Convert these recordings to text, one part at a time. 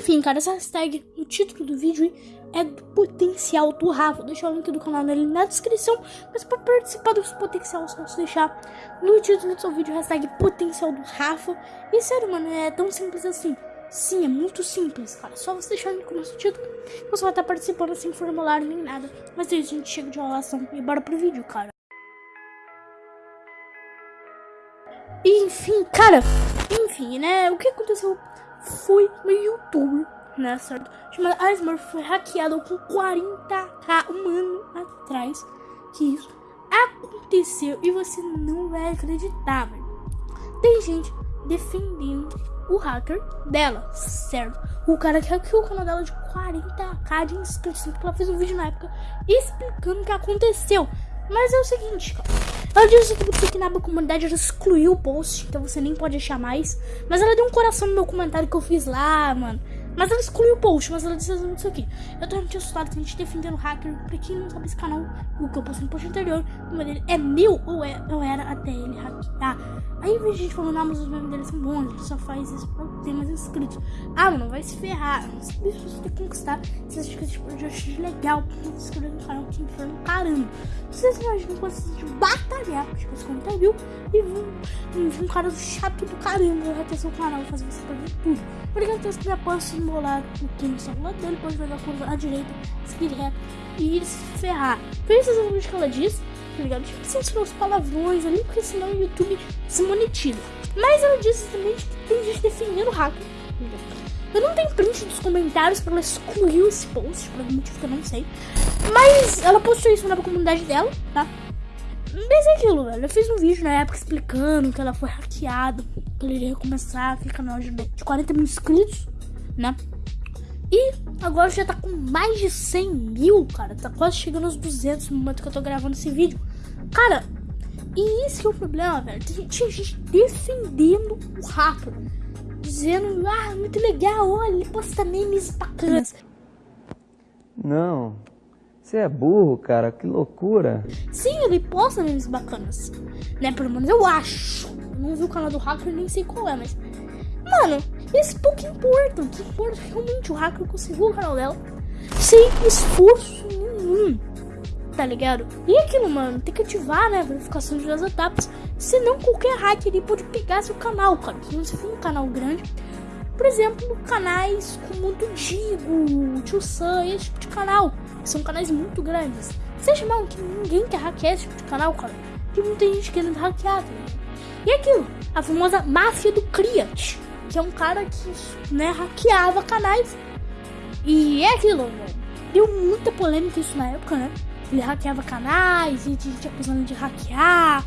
Enfim, cara, essa hashtag no título do vídeo é do potencial do Rafa. Vou deixar o link do canal dele na descrição. Mas para participar desse potencial, só você deixar no título do seu vídeo hashtag potencial do Rafa. E sério, mano, é tão simples assim. Sim, é muito simples, cara. Só você deixar no começo do título. Você vai estar participando sem formulário nem nada. Mas aí a gente chega de enrolação e bora pro vídeo, cara. Enfim, cara. Enfim, né? O que aconteceu foi no YouTube, né, certo? Chamada Smurf foi hackeado com 40k um ano atrás que isso aconteceu e você não vai acreditar, velho. Tem gente defendendo o hacker dela, certo? O cara que hackeou o canal dela de 40k de inscritos, porque ela fez um vídeo na época explicando o que aconteceu. Mas é o seguinte, cara. Ela disse que que na comunidade ela excluiu o post, então você nem pode achar mais. Mas ela deu um coração no meu comentário que eu fiz lá, mano. Mas ela excluiu o post, mas ela disse isso aqui. Eu tô realmente assustado a gente defendendo hacker. Pra quem não sabe esse canal, o que eu postei no post anterior, o nome dele é meu ou é, eu era até ele hackear. Aí vejo gente falando, ah, mas os memes dele são bons, ele só faz isso pra ter mais inscritos. Ah, mano, vai se ferrar. Isso você tem que conquistar. Você acha que projeto é legal, se inscrever no canal que inferno caramba. Vocês imaginam quando vocês batalhar pra tipo, 50 mil e vir um cara chato do caramba ter seu canal fazer você perder tudo. Porque eu tenho que posso embolar o que no celular dele, pode pegar a curva à direita, seguir reto e se ferrar. Foi isso exatamente que ela disse tá ligado? Tipo, censurar os palavrões ali, porque senão o YouTube se monetiza. Mas ela disse também que tem gente defendendo o hacker, Eu não tenho print dos comentários pra ela excluir esse post, por algum motivo que eu não sei. Mas ela postou isso na comunidade dela, tá? Mas é aquilo, velho. Eu fiz um vídeo na época explicando que ela foi hackeada. Que ele ia começar aquele canal de 40 mil inscritos, né? E agora já tá com mais de 100 mil, cara. Tá quase chegando aos 200 no momento que eu tô gravando esse vídeo. Cara, e esse é o problema, velho. Tinha gente defendendo o hacker. Dizendo, ah, muito legal, olha, ele posta memes bacanas. Não, você é burro, cara, que loucura. Sim, ele posta memes bacanas. Né, pelo menos eu acho. Não vi o canal do hacker, nem sei qual é, mas... Mano, isso pouco importa. O que importa realmente o hacker conseguiu o canal dela sem esforço nenhum. Tá ligado? E aquilo, mano, tem que ativar, né? A verificação de duas etapas. Senão qualquer hacker ele pode pegar seu canal, cara. Se você for um canal grande, por exemplo, canais como o Digo, Tio Sam, esse tipo de canal. São canais muito grandes. Vocês chamam que ninguém quer hackear esse tipo de canal, cara. Tem gente querendo hackear, tá E aquilo, a famosa máfia do Criat que é um cara que, né, hackeava canais. E é aquilo, velho. Deu muita polêmica isso na época, né? Ele hackeava canais e gente acusando de hackear,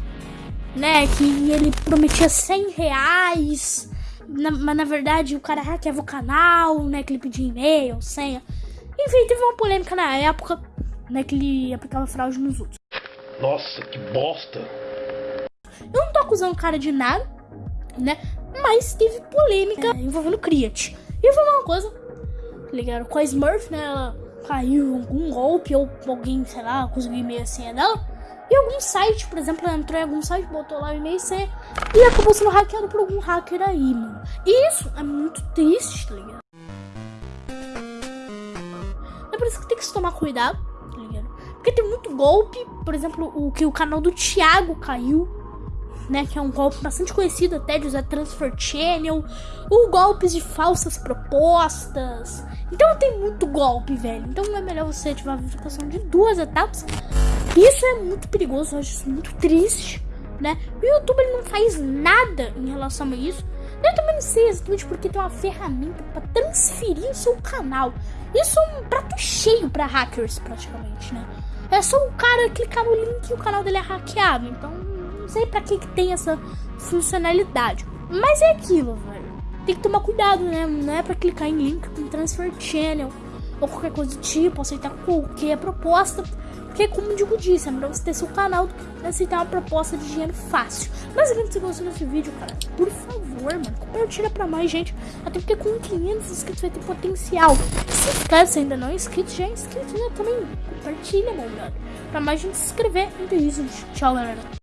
né? Que ele prometia 100 reais, na, mas na verdade o cara hackeava o canal, né? Que ele pedia e-mail, senha. Enfim, teve uma polêmica na época, né? Que ele aplicava fraude nos outros. Nossa, que bosta! Eu não tô acusando o cara de nada, né? Mas teve polêmica é, envolvendo Criat. E foi uma coisa, ligaram com a Smurf, né? Ela caiu algum golpe ou alguém, sei lá, conseguiu e-mail senha dela. E algum site, por exemplo, ela entrou em algum site, botou lá o e-mail senha e acabou sendo hackeado por algum hacker aí, mano. E isso é muito triste, tá ligado? É por isso que tem que se tomar cuidado, tá ligado? Porque tem muito golpe, por exemplo, o que o canal do Thiago caiu né, que é um golpe bastante conhecido até de usar Transfer Channel, ou golpes de falsas propostas. Então tem muito golpe, velho. Então é melhor você ativar a verificação de duas etapas. Isso é muito perigoso, eu acho isso muito triste, né? O YouTube ele não faz nada em relação a isso. Eu também não sei exatamente porque tem uma ferramenta para transferir o seu canal. Isso é um prato cheio para hackers, praticamente, né? É só o cara clicar no link e o canal dele é hackeado. Então não sei para que, que tem essa funcionalidade. Mas é aquilo, velho. Tem que tomar cuidado, né? Não é para clicar em link com transfer channel ou qualquer coisa do tipo, aceitar qualquer proposta. Porque, como o Digo disse, é melhor você ter seu canal do que aceitar uma proposta de dinheiro fácil. Mas se você gostou desse vídeo, cara, por favor, mano, compartilha pra mais gente. Até porque com 500 inscritos vai ter potencial. Se inscreve se ainda não é inscrito, já é inscrito, né? Também compartilha, meu brother. Pra mais gente se inscrever. Então é isso, tchau, galera.